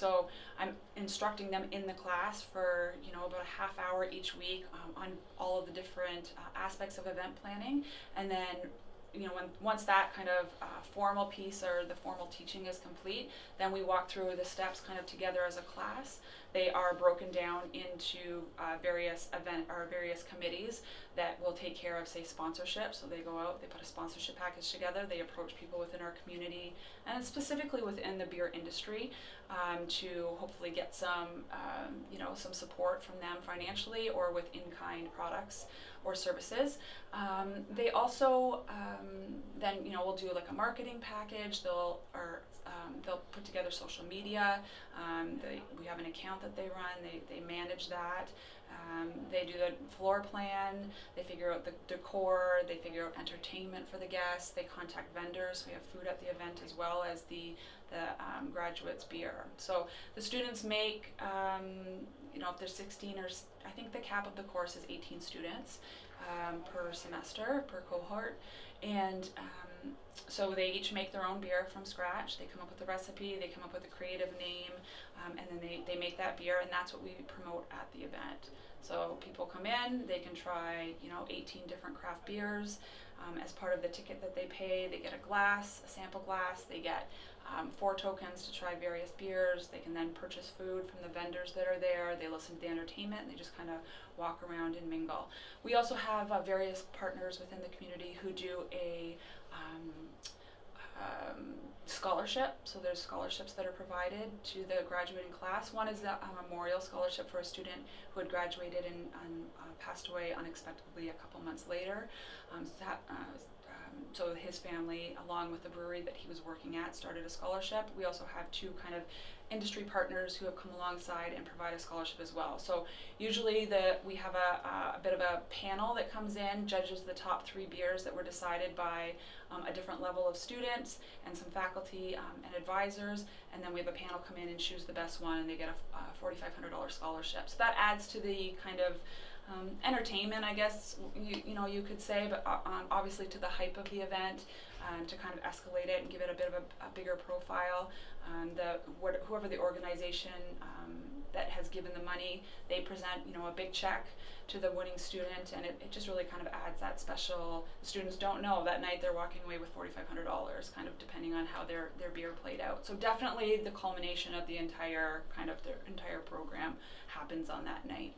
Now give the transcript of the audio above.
So I'm instructing them in the class for you know about a half hour each week um, on all of the different uh, aspects of event planning, and then you know, when once that kind of uh, formal piece or the formal teaching is complete, then we walk through the steps kind of together as a class. They are broken down into uh, various event or various committees that will take care of, say, sponsorship. So they go out, they put a sponsorship package together, they approach people within our community and specifically within the beer industry um, to hopefully get some, um, you know, some support from them financially or with in-kind products or services. Um, they also um, then you know will do like a marketing package. They'll or um, they'll put together social media. Um, they, we have an account that they run. They they manage that. Um, they do the floor plan. They figure out the decor. They figure out entertainment for the guests. They contact vendors. We have food at the event as well as the the graduates beer. So the students make know if there's 16 or I think the cap of the course is 18 students um, per semester, per cohort. And um, so they each make their own beer from scratch. They come up with a recipe, they come up with a creative name, um, and then they, they make that beer, and that's what we promote at the event. So people come in, they can try, you know, 18 different craft beers. Um, as part of the ticket that they pay, they get a glass, a sample glass, they get um, four tokens to try various beers. They can then purchase food from the vendors that are there. They listen to the entertainment and they just kind of walk around and mingle. We also have uh, various partners within the community who do a um, um, scholarship. So there's scholarships that are provided to the graduating class. One is a, a memorial scholarship for a student who had graduated and, and uh, passed away unexpectedly a couple months later. Um, so that, uh, so his family, along with the brewery that he was working at, started a scholarship. We also have two kind of industry partners who have come alongside and provide a scholarship as well. So usually the we have a, a bit of a panel that comes in, judges the top three beers that were decided by um, a different level of students and some faculty um, and advisors, and then we have a panel come in and choose the best one, and they get a, a $4,500 scholarship. So that adds to the kind of um, entertainment, I guess you, you know you could say, but uh, um, obviously to the hype of the event, um, to kind of escalate it and give it a bit of a, a bigger profile. Um, the what, whoever the organization um, that has given the money, they present you know a big check to the winning student, and it, it just really kind of adds that special. Students don't know that night they're walking away with forty five hundred dollars, kind of depending on how their their beer played out. So definitely the culmination of the entire kind of their entire program happens on that night.